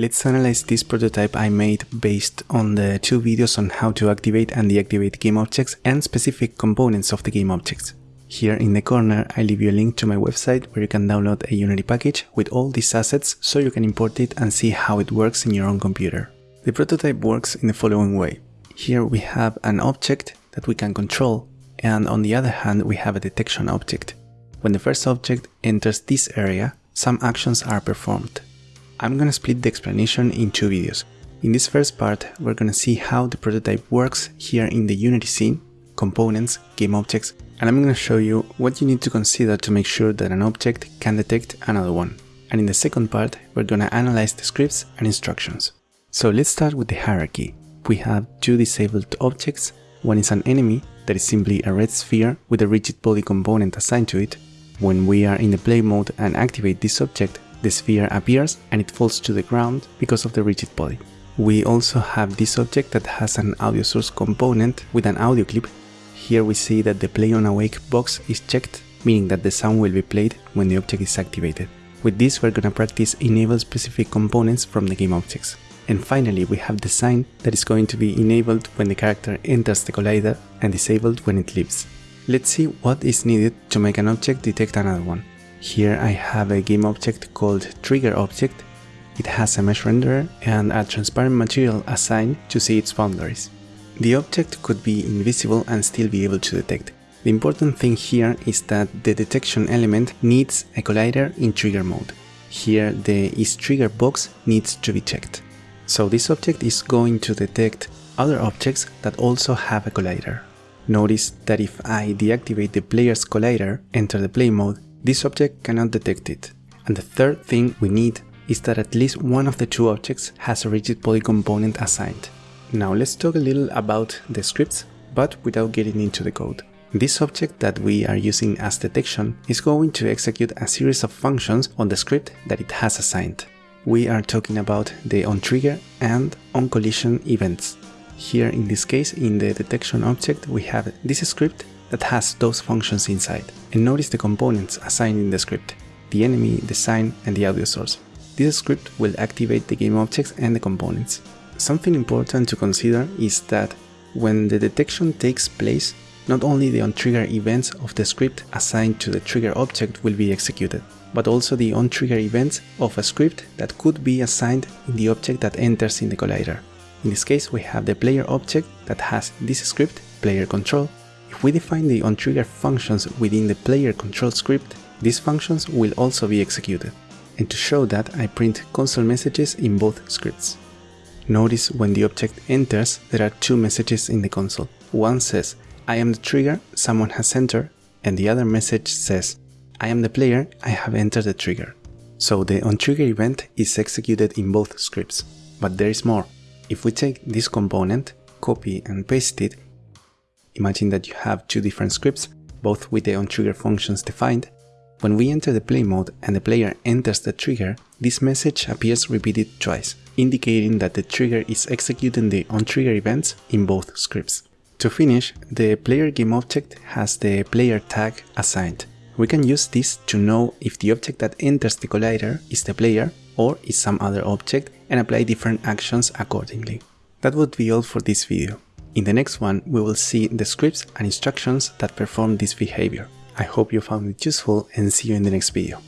Let's analyze this prototype I made based on the two videos on how to activate and deactivate game objects and specific components of the game objects. Here in the corner I leave you a link to my website where you can download a Unity package with all these assets so you can import it and see how it works in your own computer. The prototype works in the following way. Here we have an object that we can control and on the other hand we have a detection object. When the first object enters this area, some actions are performed. I'm gonna split the explanation in two videos. In this first part, we're gonna see how the prototype works here in the Unity scene, components, game objects, and I'm to show you what you need to consider to make sure that an object can detect another one. And in the second part, we're to analyze the scripts and instructions. So let's start with the hierarchy. We have two disabled objects. One is an enemy, that is simply a red sphere with a rigid body component assigned to it. When we are in the play mode and activate this object, the sphere appears and it falls to the ground because of the rigid body. We also have this object that has an audio source component with an audio clip here we see that the play on awake box is checked, meaning that the sound will be played when the object is activated. With this we're gonna practice enable specific components from the game objects. And finally we have the sign that is going to be enabled when the character enters the collider and disabled when it leaves. Let's see what is needed to make an object detect another one. Here I have a game object called trigger object. It has a mesh renderer and a transparent material assigned to see its boundaries. The object could be invisible and still be able to detect. The important thing here is that the detection element needs a collider in trigger mode. Here the isTrigger box needs to be checked. So this object is going to detect other objects that also have a collider. Notice that if I deactivate the player's collider, enter the play mode, this object cannot detect it. And the third thing we need is that at least one of the two objects has a rigid body component assigned. Now let's talk a little about the scripts, but without getting into the code. This object that we are using as detection is going to execute a series of functions on the script that it has assigned. We are talking about the onTrigger and onCollision events. Here in this case, in the detection object, we have this script that has those functions inside. And notice the components assigned in the script, the enemy, the sign, and the audio source. This script will activate the game objects and the components. Something important to consider is that when the detection takes place, not only the on-trigger events of the script assigned to the trigger object will be executed, but also the on-trigger events of a script that could be assigned in the object that enters in the collider. In this case, we have the player object that has this script, player control. If we define the onTrigger functions within the player control script, these functions will also be executed. And to show that, I print console messages in both scripts. Notice when the object enters, there are two messages in the console. One says, I am the trigger, someone has entered, and the other message says, I am the player, I have entered the trigger. So the onTrigger event is executed in both scripts. But there is more. If we take this component, copy and paste it, imagine that you have two different scripts, both with the onTrigger functions defined. When we enter the play mode and the player enters the trigger, this message appears repeated twice indicating that the trigger is executing the onTrigger events in both scripts. To finish, the player game object has the player tag assigned. We can use this to know if the object that enters the collider is the player or is some other object and apply different actions accordingly. That would be all for this video. In the next one, we will see the scripts and instructions that perform this behavior. I hope you found it useful and see you in the next video.